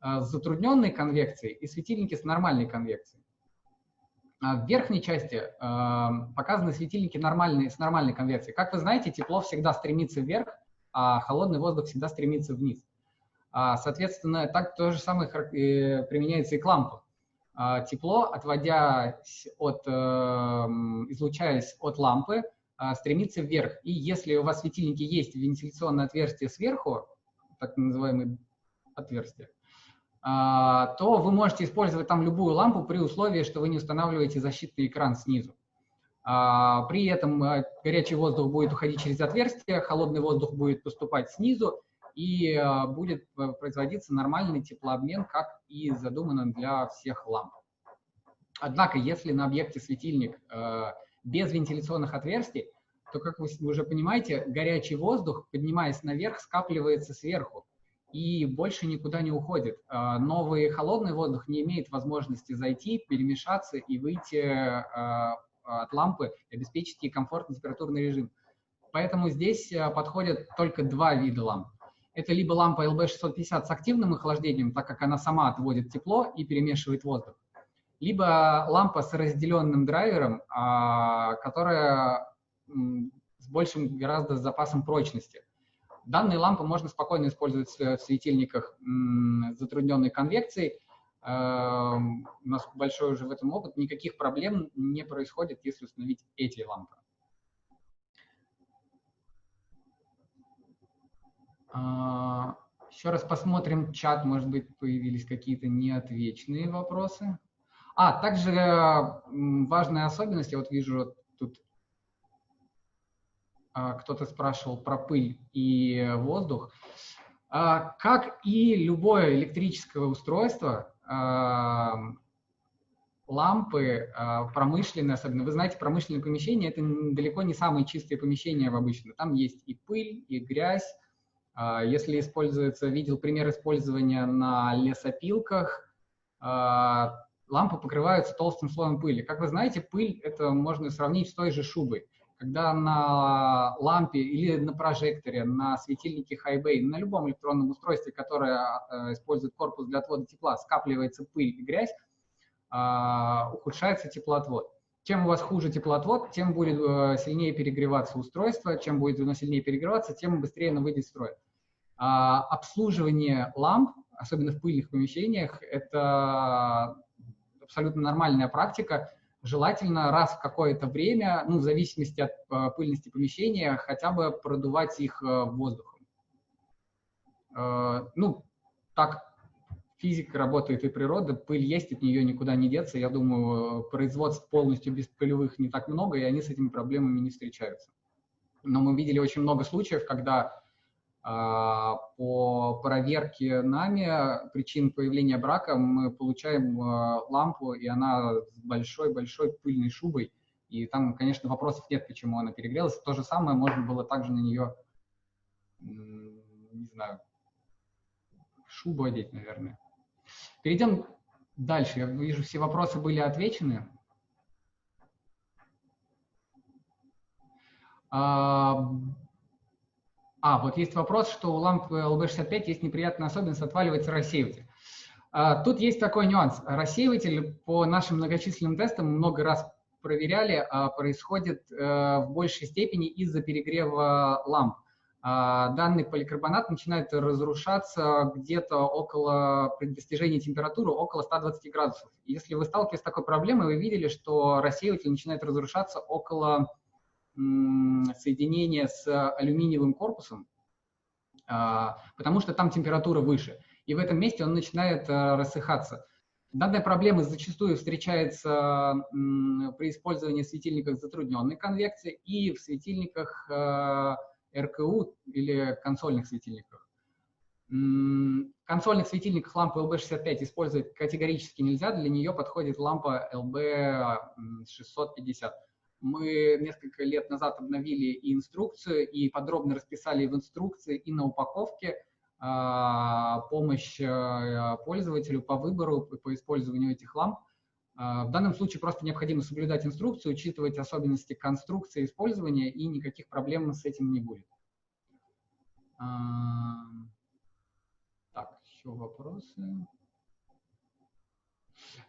затрудненной конвекцией и светильники с нормальной конвекцией. А в верхней части показаны светильники нормальные, с нормальной конвекцией. Как вы знаете, тепло всегда стремится вверх, а холодный воздух всегда стремится вниз. А, соответственно, так то же самое э, применяется и к лампам. А, тепло, отводясь от, э, излучаясь от лампы, э, стремится вверх. И если у вас в светильнике есть вентиляционное отверстие сверху, так называемое отверстие, а, то вы можете использовать там любую лампу при условии, что вы не устанавливаете защитный экран снизу. А, при этом э, горячий воздух будет уходить через отверстие, холодный воздух будет поступать снизу, и э, будет э, производиться нормальный теплообмен, как и задумано для всех ламп. Однако, если на объекте светильник без вентиляционных отверстий, то, как вы уже понимаете, горячий воздух, поднимаясь наверх, скапливается сверху и больше никуда не уходит. А, новый холодный воздух не имеет возможности зайти, перемешаться и выйти а, от лампы, обеспечить ей комфортный температурный режим. Поэтому здесь а, подходят только два вида ламп. Это либо лампа LB650 с активным охлаждением, так как она сама отводит тепло и перемешивает воздух, либо лампа с разделенным драйвером, которая с большим гораздо запасом прочности. Данные лампы можно спокойно использовать в светильниках с затрудненной конвекцией. Эм, у нас большой уже в этом опыт. Никаких проблем не происходит, если установить эти лампы. Еще раз посмотрим чат, может быть, появились какие-то неотвеченные вопросы. А, также важная особенность, я вот вижу тут а, кто-то спрашивал про пыль и воздух. А, как и любое электрическое устройство, а, лампы промышленные, особенно, вы знаете, промышленные помещения – это далеко не самые чистые помещения в обычно. Там есть и пыль, и грязь. Если используется, видел пример использования на лесопилках, лампы покрываются толстым слоем пыли. Как вы знаете, пыль – это можно сравнить с той же шубой когда на лампе или на прожекторе, на светильнике Highbay, на любом электронном устройстве, которое э, использует корпус для отвода тепла, скапливается пыль и грязь, ухудшается теплоотвод. Чем у вас хуже теплоотвод, тем будет э, сильнее перегреваться устройство, чем будет оно сильнее перегреваться, тем быстрее оно выйдет из строя. А обслуживание ламп, особенно в пыльных помещениях, это абсолютно нормальная практика, желательно раз в какое-то время, ну, в зависимости от э, пыльности помещения, хотя бы продувать их э, воздухом. Э, ну, так физика работает и природа, пыль есть, от нее никуда не деться. Я думаю, производств полностью без пылевых не так много, и они с этими проблемами не встречаются. Но мы видели очень много случаев, когда а, по проверке нами причин появления брака мы получаем а, лампу, и она с большой-большой пыльной шубой. И там, конечно, вопросов нет, почему она перегрелась. То же самое можно было также на нее, не знаю, шубу одеть, наверное. Перейдем дальше. Я вижу, все вопросы были отвечены. А, а, вот есть вопрос, что у лампы LB65 есть неприятная особенность, отваливается рассеиватель. А, тут есть такой нюанс. Рассеиватель по нашим многочисленным тестам много раз проверяли, а, происходит а, в большей степени из-за перегрева ламп. А, данный поликарбонат начинает разрушаться где-то около, при достижении температуры около 120 градусов. Если вы сталкиваетесь с такой проблемой, вы видели, что рассеиватель начинает разрушаться около соединение с алюминиевым корпусом, а, потому что там температура выше. И в этом месте он начинает а, рассыхаться. Данная проблема зачастую встречается при использовании светильников затрудненной конвекции и в светильниках а, РКУ или консольных светильниках. Консольных светильниках лампы LB65 использовать категорически нельзя, для нее подходит лампа LB650 мы несколько лет назад обновили и инструкцию, и подробно расписали в инструкции и на упаковке а, помощь а, пользователю по выбору, по использованию этих ламп. А, в данном случае просто необходимо соблюдать инструкцию, учитывать особенности конструкции использования, и никаких проблем с этим не будет. Так, еще вопросы.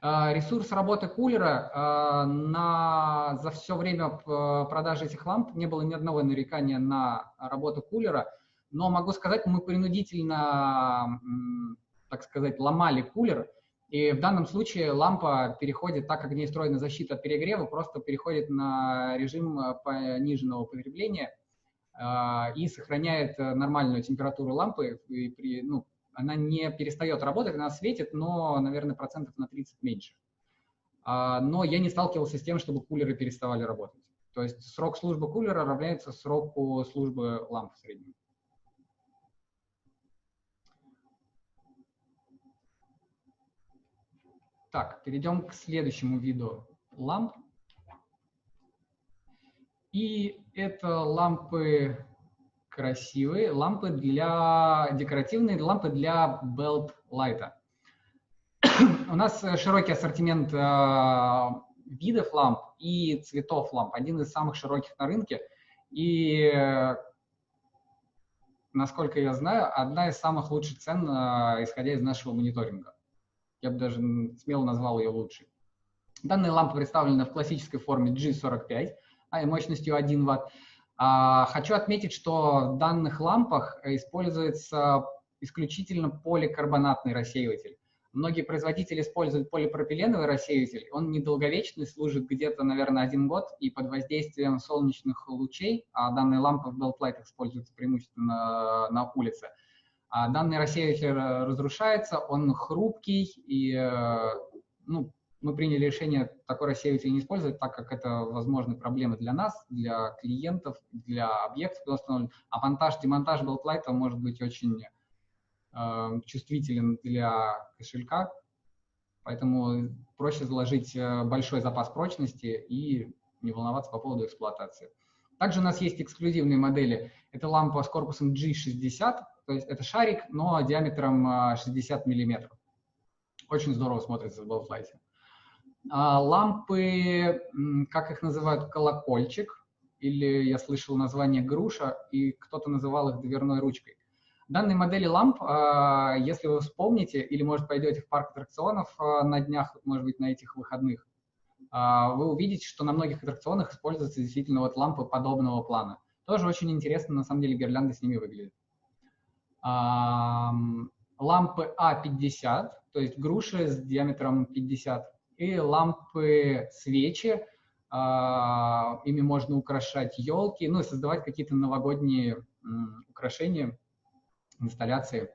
А, ресурс работы кулера а, на, за все время продажи этих ламп не было ни одного нарекания на работу кулера, но могу сказать, мы принудительно, так сказать, ломали кулер, и в данном случае лампа переходит, так как в ней встроена защита от перегрева, просто переходит на режим пониженного потребления и сохраняет нормальную температуру лампы и при, ну, она не перестает работать, она светит, но, наверное, процентов на 30 меньше. А, но я не сталкивался с тем, чтобы кулеры переставали работать. То есть срок службы кулера равняется сроку службы ламп в среднем. Так, перейдем к следующему виду ламп. И это лампы красивые лампы для декоративные лампы для belt light. У нас широкий ассортимент э, видов ламп и цветов ламп, один из самых широких на рынке. И, насколько я знаю, одна из самых лучших цен, э, исходя из нашего мониторинга. Я бы даже смело назвал ее лучшей. Данная лампа представлена в классической форме G45 а мощностью 1 Вт. А, хочу отметить, что в данных лампах используется исключительно поликарбонатный рассеиватель. Многие производители используют полипропиленовый рассеиватель. Он недолговечный, служит где-то, наверное, один год, и под воздействием солнечных лучей, а данные лампы в Beltlight используются преимущественно на улице, данный рассеиватель разрушается, он хрупкий, и ну, мы приняли решение такой рассеиватель не использовать, так как это возможны проблемы для нас, для клиентов, для объектов, куда установлен. А монтаж, демонтаж белтлайта может быть очень э, чувствителен для кошелька, поэтому проще заложить э, большой запас прочности и не волноваться по поводу эксплуатации. Также у нас есть эксклюзивные модели. Это лампа с корпусом G60, то есть это шарик, но диаметром 60 э, миллиметров. Очень здорово смотрится в белтлайте. А, лампы, как их называют, колокольчик, или я слышал название груша, и кто-то называл их дверной ручкой. Данные модели ламп, а, если вы вспомните, или, может, пойдете в парк аттракционов а, на днях, может быть, на этих выходных, вы увидите, что на многих аттракционах используются действительно вот лампы подобного плана. Тоже очень интересно, на самом деле, гирлянды с ними выглядят. Лампы А50, то есть груши с диаметром 50 и лампы, свечи. А, ими можно украшать елки, ну и создавать какие-то новогодние украшения, инсталляции.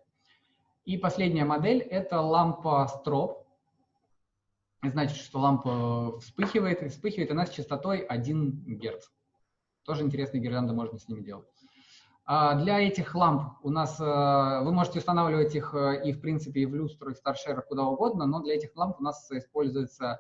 И последняя модель – это лампа строп. Значит, что лампа вспыхивает, вспыхивает она с частотой 1 Гц. Тоже интересные гирлянды можно с ними делать. А для этих ламп у нас, э, вы можете устанавливать их э, и в принципе и в люстру, и в старшерах, куда угодно, но для этих ламп у нас используется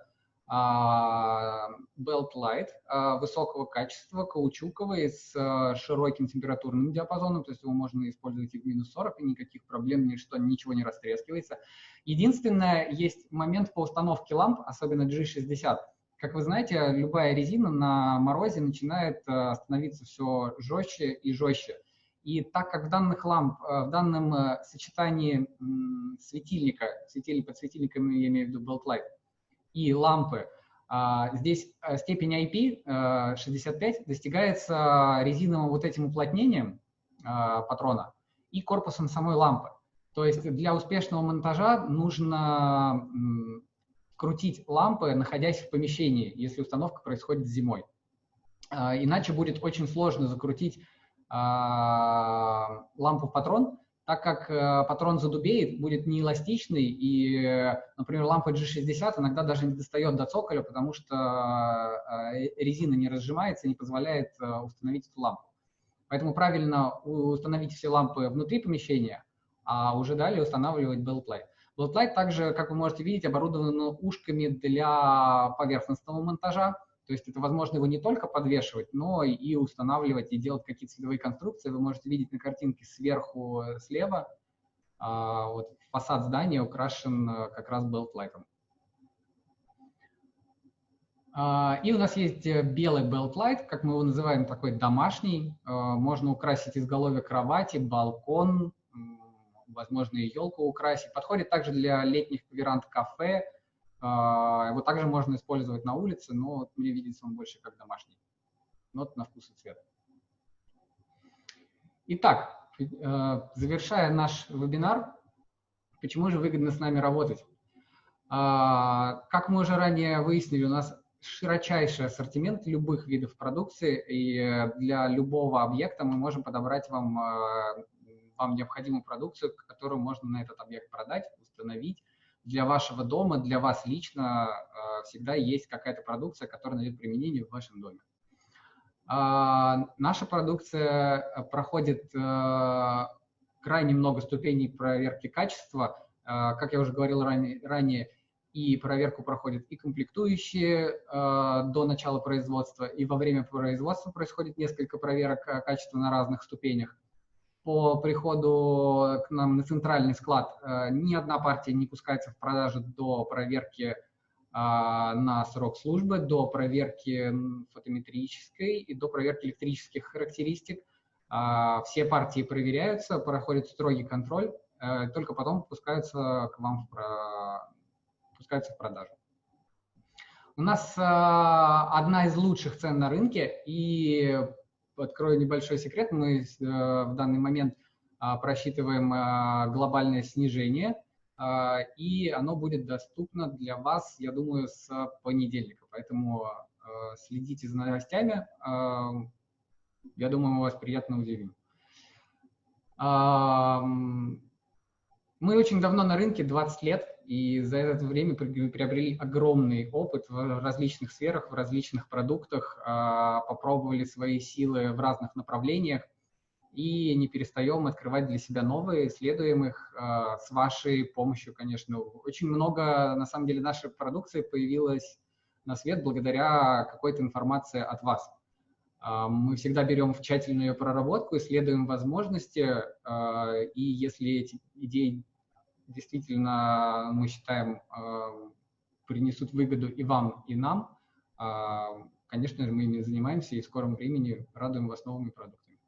а, belt light а, высокого качества, каучуковый, с э, широким температурным диапазоном, то есть его можно использовать и в минус 40, и никаких проблем, ничто, ничего не растрескивается. Единственное, есть момент по установке ламп, особенно G60. Как вы знаете, любая резина на морозе начинает становиться все жестче и жестче. И так как в данных ламп, э, в данном э, сочетании светильника, светильник под светильником я имею в виду belt light, и лампы, а, здесь э, степень IP 65 достигается резиновым вот этим уплотнением патрона и корпусом самой лампы. То есть для успешного монтажа нужно крутить лампы, находясь в помещении, если установка происходит зимой. Иначе будет очень сложно закрутить а, лампу в патрон, так как э, патрон задубеет, будет неэластичный, и, например, лампа G60 иногда даже не достает до цоколя, потому что э, резина не разжимается и не позволяет э, установить эту лампу. Поэтому правильно установить все лампы внутри помещения, а уже далее устанавливать beltlight. Beltlight также, как вы можете видеть, оборудован ушками для поверхностного монтажа, то есть это возможно его не только подвешивать, но и устанавливать и делать какие-то цветовые конструкции. Вы можете видеть на картинке сверху э, слева, а, вот фасад здания украшен э, как раз белтлайтом. А, и у нас есть э, белый белтлайт, как мы его называем, такой домашний. Можно украсить изголовье кровати, балкон, возможно, и елку украсить. Подходит также для летних веранд кафе, его также можно использовать на улице, но мне видится он больше как домашний. Но на вкус и цвет. Итак, э, завершая наш вебинар, почему же выгодно с нами работать? А, как мы уже ранее выяснили, у нас широчайший ассортимент любых видов продукции, и для любого объекта мы можем подобрать вам, э, вам необходимую продукцию, которую можно на этот объект продать, установить, для вашего дома, для вас лично э, всегда есть какая-то продукция, которая найдет применение в вашем доме. А, наша продукция э, проходит э, крайне много ступеней проверки качества. Как я уже говорил ранее, и проверку проходят и комплектующие до начала производства, и во время производства происходит несколько проверок качества на разных ступенях по приходу к нам на центральный склад э, ни одна партия не пускается в продажу до проверки а, на срок службы, до проверки фотометрической и до проверки электрических характеристик. А, все партии проверяются, проходит строгий контроль, э, только потом пускаются к вам в, пускаются в продажу. У нас а, одна из лучших цен на рынке, и открою небольшой секрет, мы э, в данный момент а, просчитываем а, глобальное снижение, а, и оно будет доступно для вас, я думаю, с понедельника. Поэтому следите за новостями. Я думаю, мы вас приятно удивим. Мы очень давно на рынке, 20 лет, и за это время приобрели огромный опыт в различных сферах, в различных продуктах, а, попробовали свои силы в разных направлениях и не перестаем открывать для себя новые, исследуем их а, с вашей помощью, конечно. Очень много, на самом деле, нашей продукции появилось на свет благодаря какой-то информации от вас. А, мы всегда берем в тщательную ее проработку, исследуем возможности, и если эти идеи действительно, мы считаем, а, принесут выгоду и вам, и нам, конечно, мы ими занимаемся и в скором времени радуем вас новыми продуктами.